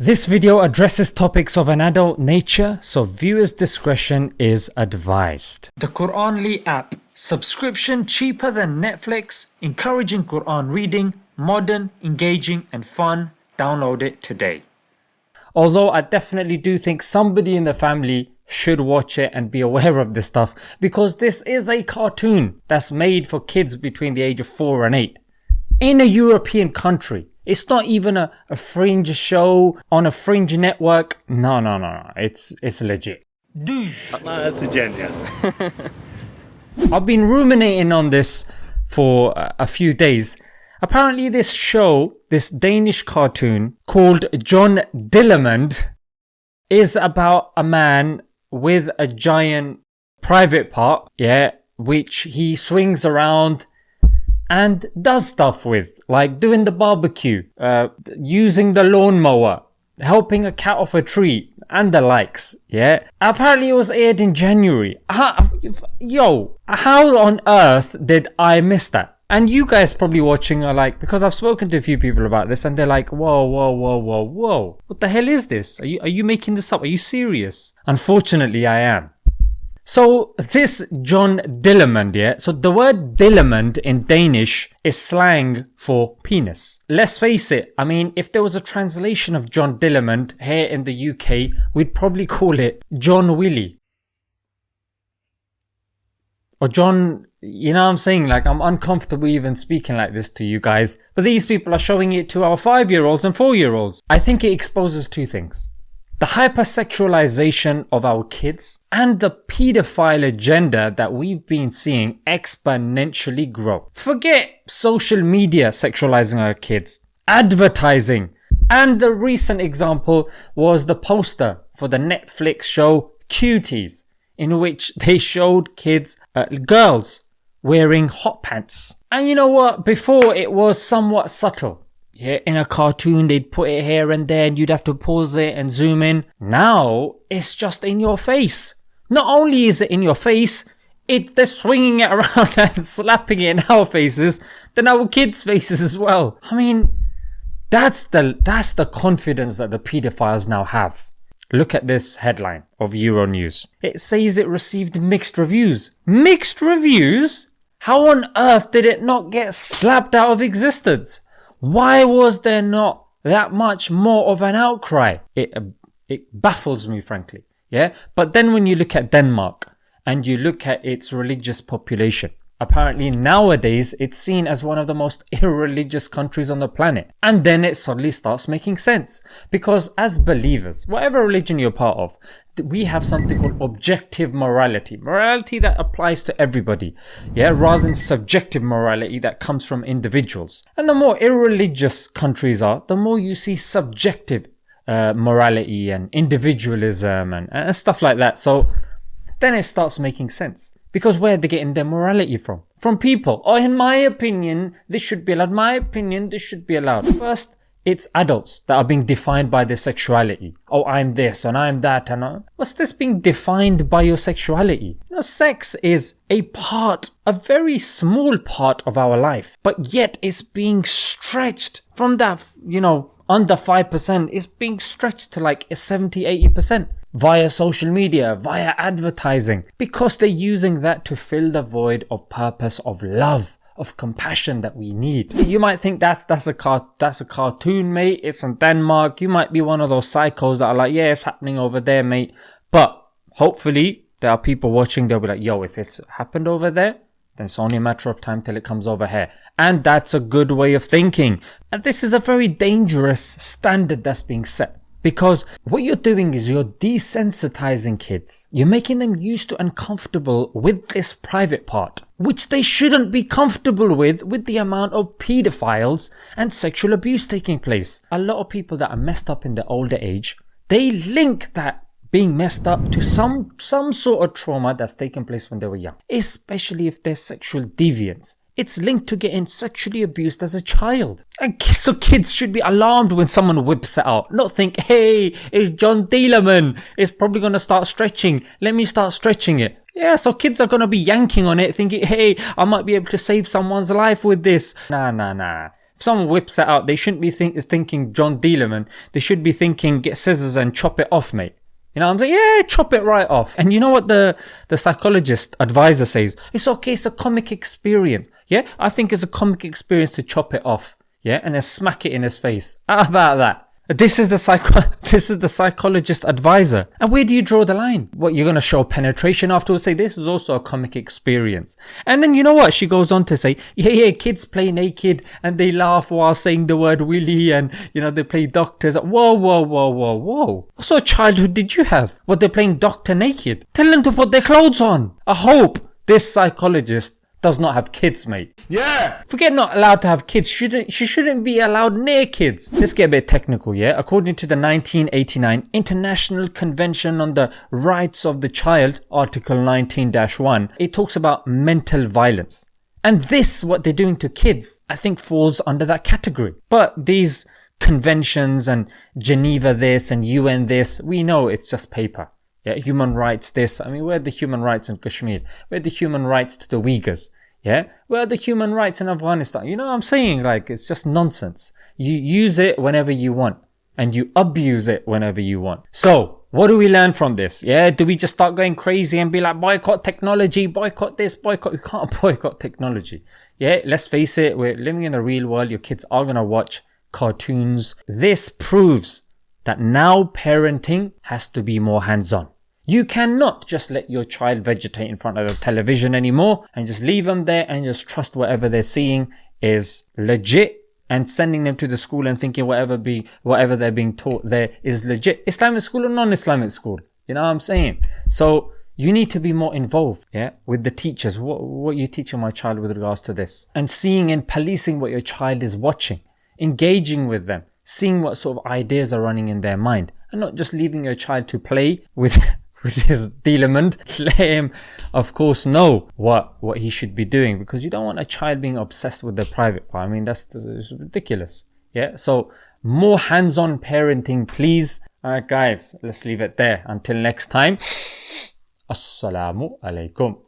This video addresses topics of an adult nature, so viewers discretion is advised. The Quranly app. Subscription cheaper than Netflix, encouraging Quran reading, modern, engaging and fun. Download it today. Although I definitely do think somebody in the family should watch it and be aware of this stuff because this is a cartoon that's made for kids between the age of 4 and 8 in a European country. It's not even a, a fringe show on a fringe network. No, no, no, no. It's it's legit. That's a genius. I've been ruminating on this for a few days. Apparently, this show, this Danish cartoon called John Dillermand, is about a man with a giant private part, yeah, which he swings around and does stuff with, like doing the barbecue, uh, using the lawnmower, helping a cat off a tree, and the likes. Yeah. Apparently, it was aired in January. How, yo, how on earth did I miss that? And you guys probably watching are like, because I've spoken to a few people about this, and they're like, whoa, whoa, whoa, whoa, whoa. What the hell is this? Are you are you making this up? Are you serious? Unfortunately, I am. So this John Dillermand, yeah. So the word Dillermand in Danish is slang for penis. Let's face it. I mean, if there was a translation of John Dillermand here in the UK, we'd probably call it John Willie. Or John, you know what I'm saying? Like, I'm uncomfortable even speaking like this to you guys. But these people are showing it to our five year olds and four year olds. I think it exposes two things the hypersexualization of our kids, and the pedophile agenda that we've been seeing exponentially grow. Forget social media sexualizing our kids, advertising, and the recent example was the poster for the Netflix show Cuties, in which they showed kids, uh, girls, wearing hot pants. And you know what? Before it was somewhat subtle yeah, in a cartoon, they'd put it here and there, and you'd have to pause it and zoom in. Now, it's just in your face. Not only is it in your face, it they're swinging it around and slapping it in our faces, then our kids' faces as well. I mean, that's the that's the confidence that the pedophiles now have. Look at this headline of Euronews. It says it received mixed reviews. Mixed reviews? How on earth did it not get slapped out of existence? Why was there not that much more of an outcry? It, uh, it baffles me, frankly. Yeah. But then when you look at Denmark and you look at its religious population, apparently nowadays it's seen as one of the most irreligious countries on the planet. And then it suddenly starts making sense. Because as believers, whatever religion you're part of, we have something called objective morality. Morality that applies to everybody. Yeah, rather than subjective morality that comes from individuals. And the more irreligious countries are, the more you see subjective uh, morality and individualism and, and stuff like that. So then it starts making sense. Because where are they getting their morality from? From people. Oh, in my opinion, this should be allowed. My opinion, this should be allowed. First, it's adults that are being defined by their sexuality. Oh, I'm this and I'm that and I... what's this being defined by your sexuality? You know, sex is a part, a very small part of our life, but yet it's being stretched from that, you know, under 5%, it's being stretched to like 70, 80% via social media, via advertising, because they're using that to fill the void of purpose of love of compassion that we need. You might think that's that's a car that's a cartoon, mate. It's from Denmark. You might be one of those psychos that are like, yeah, it's happening over there, mate. But hopefully there are people watching. They'll be like, yo, if it's happened over there, then it's only a matter of time till it comes over here. And that's a good way of thinking. And this is a very dangerous standard that's being set. Because what you're doing is you're desensitizing kids. You're making them used to and comfortable with this private part, which they shouldn't be comfortable with, with the amount of pedophiles and sexual abuse taking place. A lot of people that are messed up in the older age, they link that being messed up to some some sort of trauma that's taken place when they were young, especially if they're sexual deviants. It's linked to getting sexually abused as a child. And so kids should be alarmed when someone whips it out. Not think, hey, it's John Dillermand. It's probably going to start stretching. Let me start stretching it. Yeah, so kids are going to be yanking on it thinking, hey, I might be able to save someone's life with this. Nah, nah, nah. If someone whips it out, they shouldn't be think- thinking John Dillermand. They should be thinking get scissors and chop it off, mate. You know, I'm saying, yeah, chop it right off. And you know what the, the psychologist advisor says? It's okay. It's a comic experience. Yeah. I think it's a comic experience to chop it off. Yeah. And then smack it in his face. How about that? This is the psycho, this is the psychologist advisor. And where do you draw the line? What, you're going to show penetration afterwards? Say this is also a comic experience. And then you know what? She goes on to say, yeah, yeah, kids play naked and they laugh while saying the word willy and, you know, they play doctors. Whoa, whoa, whoa, whoa, whoa. What sort of childhood did you have? What, they're playing doctor naked? Tell them to put their clothes on. I hope this psychologist does not have kids, mate. Yeah! Forget not allowed to have kids. Shouldn't she shouldn't be allowed near kids. Let's get a bit technical, yeah? According to the 1989 International Convention on the Rights of the Child, Article 19-1, it talks about mental violence. And this, what they're doing to kids, I think falls under that category. But these conventions and Geneva this and UN this, we know it's just paper. Yeah, human rights this. I mean, where the human rights in Kashmir? Where the human rights to the Uyghurs? Yeah, where the human rights in Afghanistan? You know what I'm saying? Like, it's just nonsense. You use it whenever you want and you abuse it whenever you want. So, what do we learn from this? Yeah, do we just start going crazy and be like, boycott technology, boycott this, boycott? You can't boycott technology. Yeah, let's face it, we're living in the real world. Your kids are going to watch cartoons. This proves that now parenting has to be more hands on. You cannot just let your child vegetate in front of the television anymore and just leave them there and just trust whatever they're seeing is legit and sending them to the school and thinking whatever be whatever they're being taught there is legit. Islamic school or non-Islamic school. You know what I'm saying? So you need to be more involved, yeah, with the teachers. What what are you teaching my child with regards to this, and seeing and policing what your child is watching, engaging with them, seeing what sort of ideas are running in their mind, and not just leaving your child to play with with his let him, of course, know what what he should be doing because you don't want a child being obsessed with the private part. I mean, that's, that's ridiculous. Yeah. So more hands-on parenting, please. All right, guys. Let's leave it there. Until next time. Assalamu alaikum.